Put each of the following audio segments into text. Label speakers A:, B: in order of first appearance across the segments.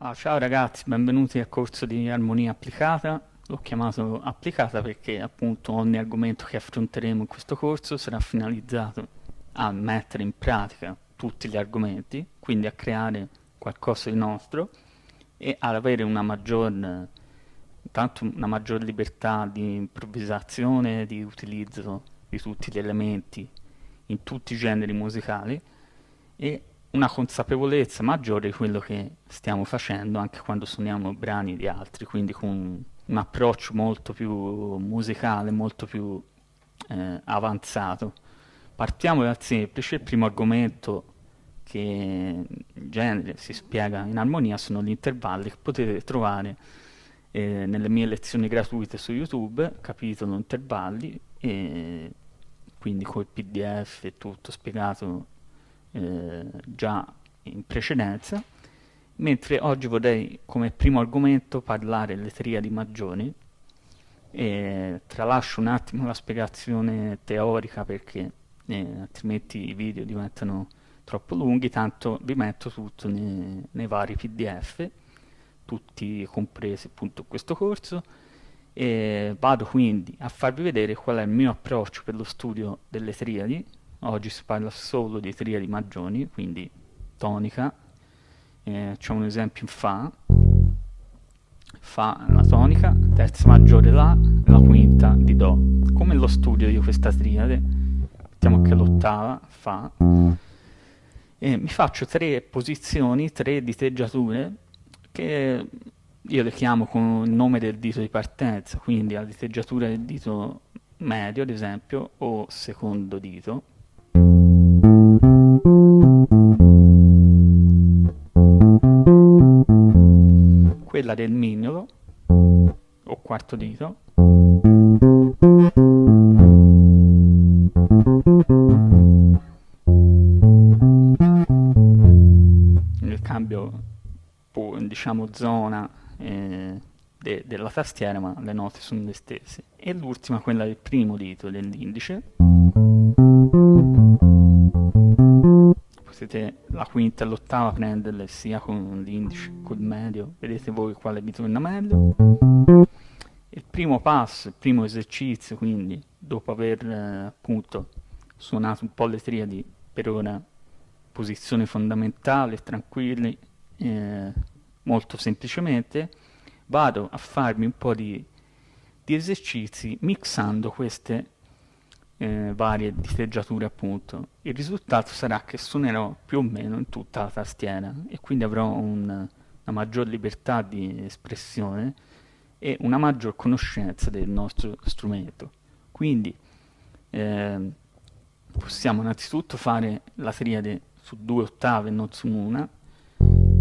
A: Ah, ciao ragazzi, benvenuti al corso di armonia applicata. L'ho chiamato applicata perché appunto ogni argomento che affronteremo in questo corso sarà finalizzato a mettere in pratica tutti gli argomenti, quindi a creare qualcosa di nostro e ad avere una maggior, una maggior libertà di improvvisazione, di utilizzo di tutti gli elementi in tutti i generi musicali e una consapevolezza maggiore di quello che stiamo facendo anche quando suoniamo brani di altri, quindi con un approccio molto più musicale, molto più eh, avanzato. Partiamo dal semplice, il primo argomento che in genere si spiega in armonia sono gli intervalli che potete trovare eh, nelle mie lezioni gratuite su YouTube, capitolo intervalli, e quindi col pdf e tutto spiegato eh, già in precedenza, mentre oggi vorrei come primo argomento parlare delle triadi maggiori e tralascio un attimo la spiegazione teorica perché eh, altrimenti i video diventano troppo lunghi, tanto vi metto tutto nei, nei vari pdf, tutti compresi appunto questo corso. E vado quindi a farvi vedere qual è il mio approccio per lo studio delle triadi oggi si parla solo di triadi maggiori quindi tonica. Eh, c'è un esempio in Fa. Fa la tonica, terza maggiore La, la quinta di Do. Come lo studio di questa triade mettiamo che l'ottava Fa. E mi faccio tre posizioni, tre diteggiature che io le chiamo con il nome del dito di partenza, quindi la diteggiatura del dito medio, ad esempio, o secondo dito. Quella del mignolo, o quarto dito. Il cambio, diciamo, zona eh, de della tastiera ma le note sono le stesse e l'ultima quella del primo dito dell'indice la quinta e l'ottava prenderle sia con l'indice col medio. Vedete voi quale vi torna meglio? Il primo passo il primo esercizio quindi dopo aver eh, appunto suonato un po' le triadi per ora posizione fondamentale tranquilli eh, molto semplicemente vado a farmi un po' di, di esercizi mixando queste eh, varie diteggiature appunto. Il risultato sarà che suonerò più o meno in tutta la tastiera e quindi avrò un, una maggior libertà di espressione e una maggior conoscenza del nostro strumento. Quindi eh, possiamo innanzitutto fare la triade su due ottave non su una.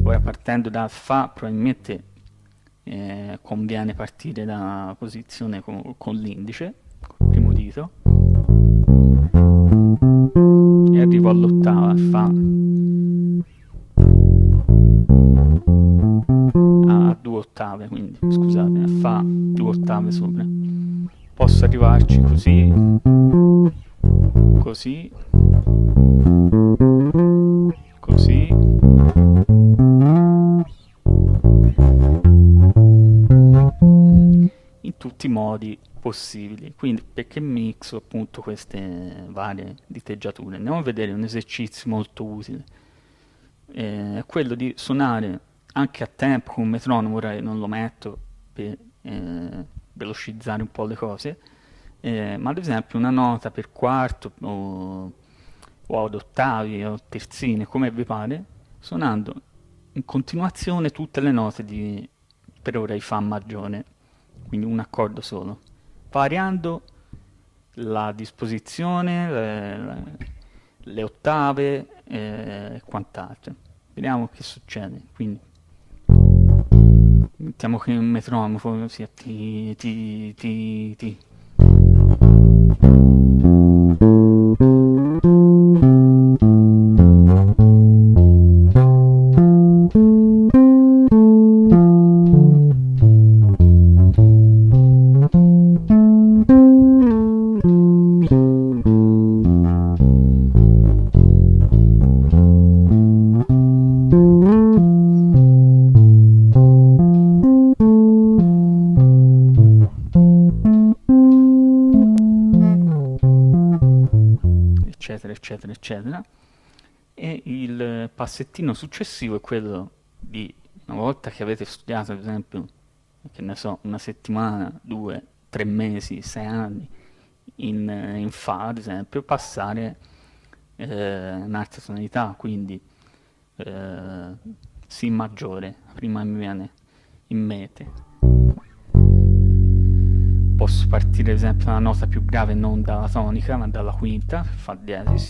A: Ora partendo da Fa probabilmente eh, conviene partire da posizione con, con l'indice, e arrivo all'ottava, Fa a due ottave, quindi scusate, Fa due ottave sopra. Posso arrivarci così, così, possibili. Quindi perché mixo appunto queste varie diteggiature. Andiamo a vedere un esercizio molto utile. Eh, quello di suonare anche a tempo con un metronomo ora non lo metto per eh, velocizzare un po' le cose eh, ma ad esempio una nota per quarto o, o ad ottavi o terzine come vi pare suonando in continuazione tutte le note di per ora di Fa maggiore quindi un accordo solo, variando la disposizione, le, le, ottave e eh, quant'altro. Vediamo che succede. Quindi mettiamo che un metronomo sia ti ti ti ti eccetera. E il passettino successivo è quello di, una volta che avete studiato, ad esempio, che ne so, una settimana, due, tre mesi, sei anni, in, in Fa, ad esempio, passare eh, un'altra tonalità, quindi eh, Si maggiore, prima mi viene in mente. Posso partire ad esempio da una nota più grave non dalla tonica, ma dalla quinta, Fa diesis.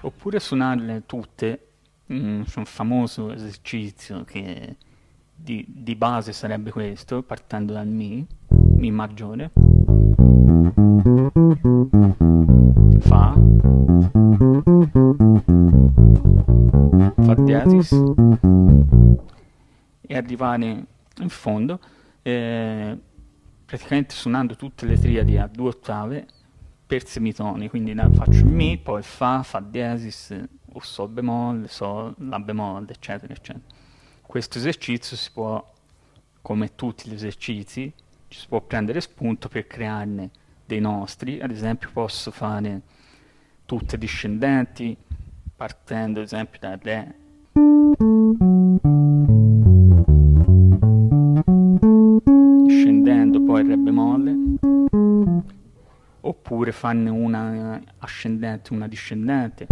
A: Oppure suonarle tutte, mm, c'è un famoso esercizio che di, di base sarebbe questo, partendo dal Mi, Mi maggiore, Fa, Fa diesis e arrivare in fondo eh, praticamente suonando tutte le triadi a due ottave per semitoni, quindi faccio Mi, poi Fa, Fa diesis o Sol bemolle, Sol, La bemolle, eccetera, eccetera. Questo esercizio si può, come tutti gli esercizi, ci si può prendere spunto per crearne dei nostri, ad esempio posso fare tutte discendenti, partendo ad esempio da Re, scendendo poi Re bemolle, oppure farne una ascendente una discendente.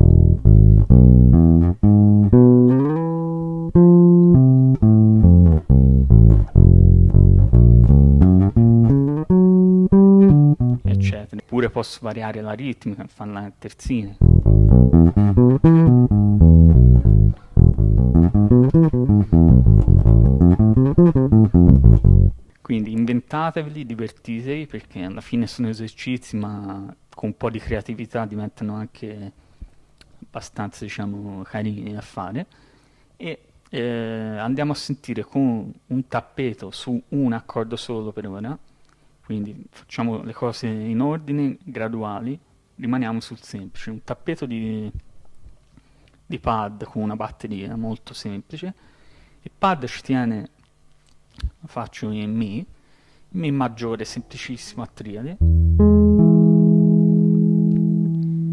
A: Posso variare la ritmica, farla a terzine. Quindi inventateveli, divertitevi perché alla fine sono esercizi ma con un po' di creatività diventano anche abbastanza diciamo carini da fare e eh, andiamo a sentire con un tappeto su un accordo solo per ora quindi facciamo le cose in ordine, graduali, rimaniamo sul semplice, un tappeto di, di pad con una batteria molto semplice, il pad ci tiene, lo faccio in Mi, Mi maggiore semplicissimo a triade,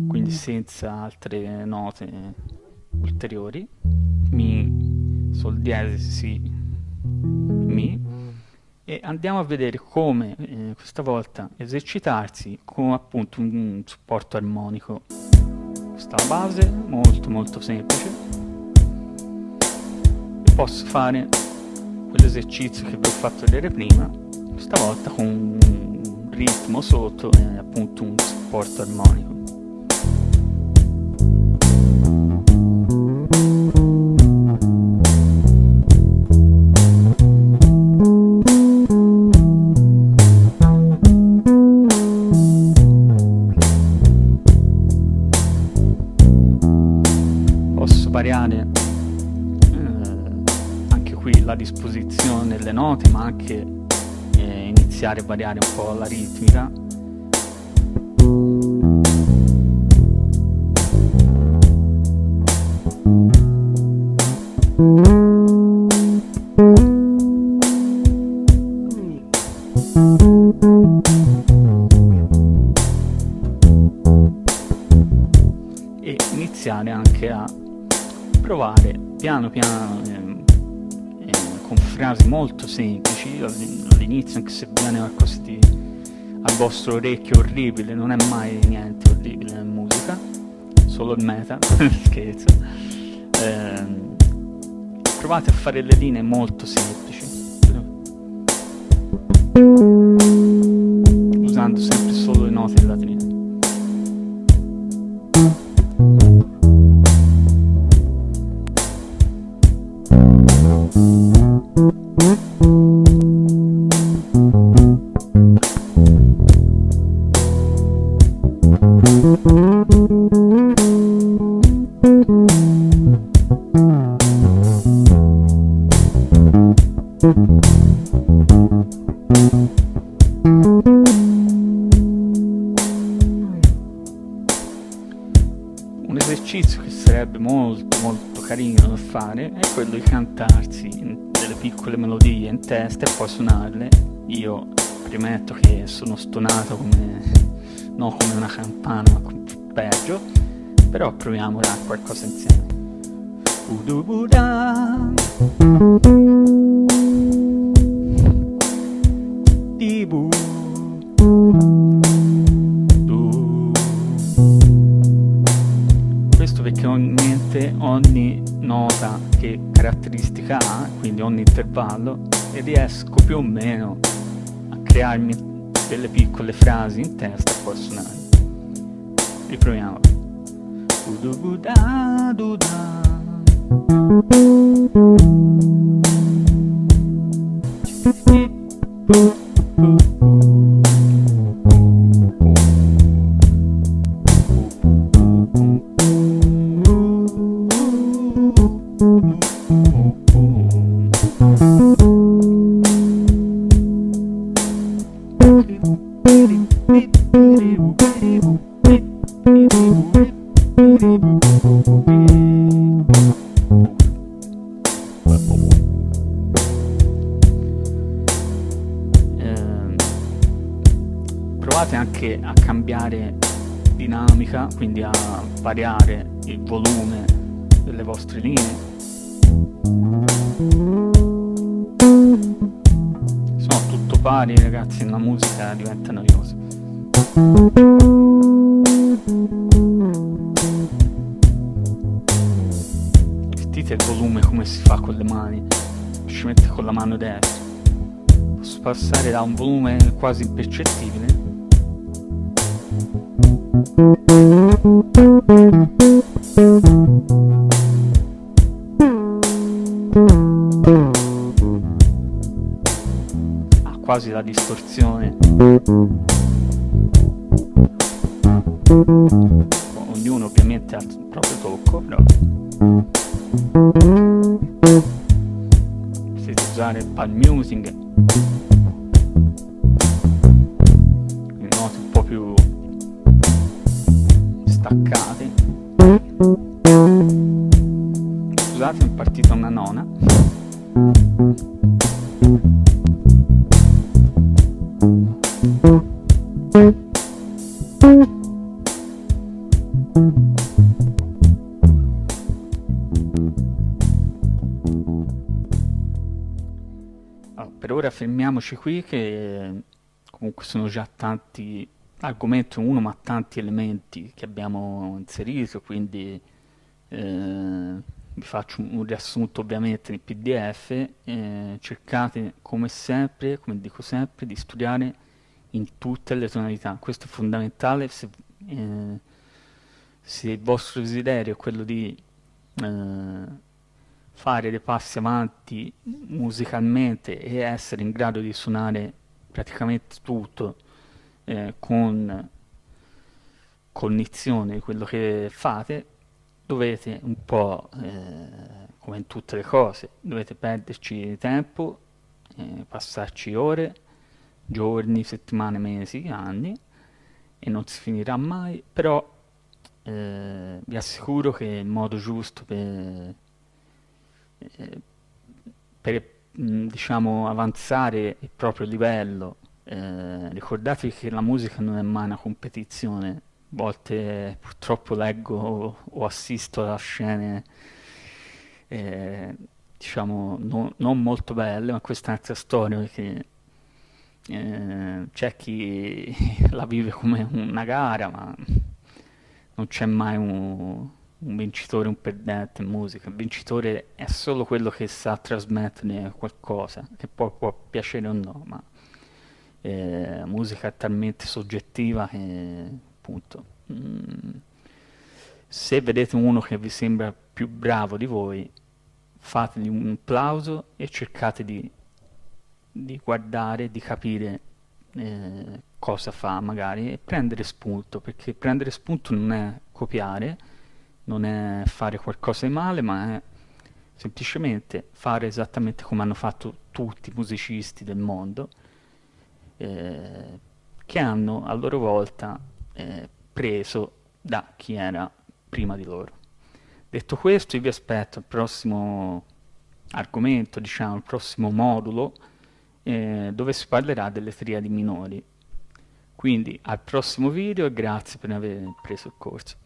A: quindi senza altre note ulteriori, Mi, Sol diesis, Si, Mi, e andiamo a vedere come eh, questa volta esercitarsi con appunto un supporto armonico. Questa è la base molto molto semplice. E posso fare quell'esercizio che vi ho fatto vedere prima questa volta con un ritmo sotto e appunto un supporto armonico variare eh, anche qui la disposizione delle note ma anche eh, iniziare a variare un po' la ritmica. Iniziare anche a provare piano piano eh, eh, con frasi molto semplici all'inizio anche se viene qualcosa di al vostro orecchio orribile non è mai niente orribile in musica solo il meta scherzo. Eh, provate a fare le linee molto semplici usando sempre solo le note trina Un esercizio che sarebbe molto molto carino da fare è quello di cantarsi delle piccole melodie in testa e poi suonarle. Io premetto che sono stonato come, non come una campana, ma peggio, però proviamo a qualcosa insieme. Udubuda. Ogni nota che caratteristica ha, quindi ogni intervallo, e riesco più o meno a crearmi delle piccole frasi in testa e poi suonare. Riproviamo. Udubuda, duda. Ehm, provate anche a cambiare dinamica, quindi a variare il volume delle vostre linee. Sono tutto pari ragazzi, la musica diventa noiosa. Sentite il volume come si fa con le mani, ci mette con la mano destra. Posso passare da un volume quasi impercettibile quasi la distorsione. Ognuno ovviamente ha il proprio tocco, però per ora fermiamoci qui che comunque sono già tanti argomenti uno ma tanti elementi che abbiamo inserito quindi eh, vi faccio un riassunto ovviamente nel pdf eh, cercate come sempre come dico sempre di studiare in tutte le tonalità. Questo è fondamentale se, eh, se il vostro desiderio è quello di eh, fare dei passi avanti musicalmente e essere in grado di suonare praticamente tutto eh, con cognizione di quello che fate, dovete un po', eh, come in tutte le cose, dovete perderci tempo, eh, passarci ore, giorni, settimane, mesi, anni e non si finirà mai, però eh, vi assicuro che il modo giusto per eh, per mh, diciamo avanzare il proprio livello eh, ricordatevi che la musica non è mai una competizione. A volte purtroppo leggo o, o assisto a scene eh, diciamo no- non molto belle ma questa è un'altra storia perché eh, c'è chi la vive come una gara ma non c'è mai un, un vincitore un perdente in musica. Il vincitore è solo quello che sa trasmettere qualcosa, che poi può piacere o no, ma eh, musica è talmente soggettiva che appunto mm, se vedete uno che vi sembra più bravo di voi, fategli un applauso e cercate di, di guardare, di capire eh, cosa fa magari e prendere spunto, perché prendere spunto non è copiare, non è fare qualcosa di male, ma è semplicemente fare esattamente come hanno fatto tutti i musicisti del mondo, eh, che hanno a loro volta eh, preso da chi era prima di loro. Detto questo, io vi aspetto al prossimo argomento, diciamo, il prossimo modulo, eh, dove si parlerà delle triadi minori. Quindi al prossimo video e grazie per aver preso il corso.